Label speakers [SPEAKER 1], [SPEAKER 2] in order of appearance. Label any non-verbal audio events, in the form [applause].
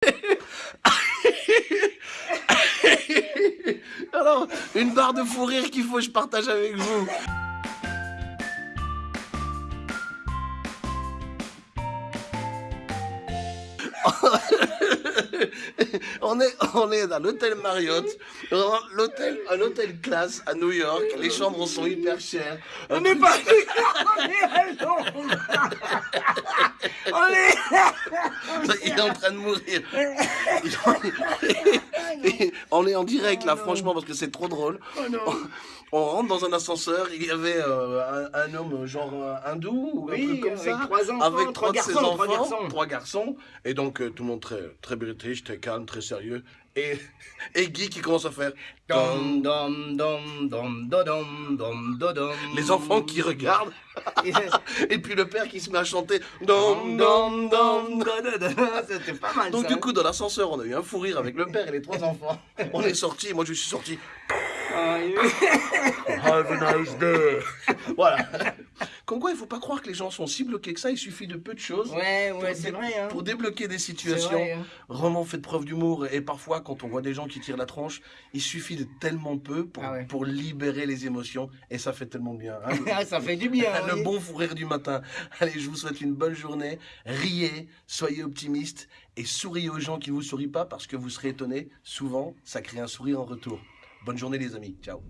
[SPEAKER 1] [laughs] Alors, une barre de fou rire qu'il faut que je partage avec vous. [laughs] on est, on est dans l'hôtel Marriott, l'hôtel, un hôtel classe à New York. Les chambres sont hyper chères.
[SPEAKER 2] On n'est pas [laughs] on est à. On est...
[SPEAKER 1] Il est en train de mourir. [laughs] on est en direct là, franchement, parce que c'est trop drôle.
[SPEAKER 2] Oh.
[SPEAKER 1] On rentre dans un ascenseur, il y avait euh, un, un homme genre hindou ou un
[SPEAKER 2] Oui,
[SPEAKER 1] truc comme
[SPEAKER 2] avec
[SPEAKER 1] ça,
[SPEAKER 2] trois enfants,
[SPEAKER 1] avec
[SPEAKER 2] trois
[SPEAKER 1] trois de ses
[SPEAKER 2] garçons, trois
[SPEAKER 1] enfants,
[SPEAKER 2] garçons.
[SPEAKER 1] trois garçons, et donc euh, tout le monde très très british, très calme, très sérieux, et [laughs] et Guy qui commence à faire
[SPEAKER 2] Dom, dom, dom, dom, dodom, dom, dodom.
[SPEAKER 1] les enfants qui regardent, [laughs]
[SPEAKER 2] Et-
[SPEAKER 1] puis le père qui se met à chanter.
[SPEAKER 2] C'était pas mal
[SPEAKER 1] Donc
[SPEAKER 2] ça.
[SPEAKER 1] du coup dans l'ascenseur on a eu un fou rire avec le père et les trois enfants. [laughs] On est sortis, moi je suis sorti.
[SPEAKER 2] Ah. [laughs]
[SPEAKER 1] Have a nice day. Voilà. Comme quoi il faut pas croire que les gens sont si bloqués que ça, il suffit de peu de choses.
[SPEAKER 2] Ouais,
[SPEAKER 1] pour
[SPEAKER 2] ouais,
[SPEAKER 1] dé-
[SPEAKER 2] vrai. Hein.
[SPEAKER 1] Pour débloquer des situations,
[SPEAKER 2] vrai, hein.
[SPEAKER 1] vraiment faites preuve d'humour. Et parfois, quand on voit des gens qui tirent la tronche, il suffit de tellement peu pour,
[SPEAKER 2] Ah ouais.
[SPEAKER 1] pour libérer les émotions. Et ça fait tellement bien. hein. [laughs]
[SPEAKER 2] Ça fait du bien. [laughs]
[SPEAKER 1] Le
[SPEAKER 2] oui.
[SPEAKER 1] bon fou rire du matin. Allez, je vous souhaite une bonne journée. Riez, soyez optimistes et souriez aux gens qui vous sourient pas parce que vous serez étonnés. Souvent, ça crée un sourire en retour. Bonne journée les amis. Ciao.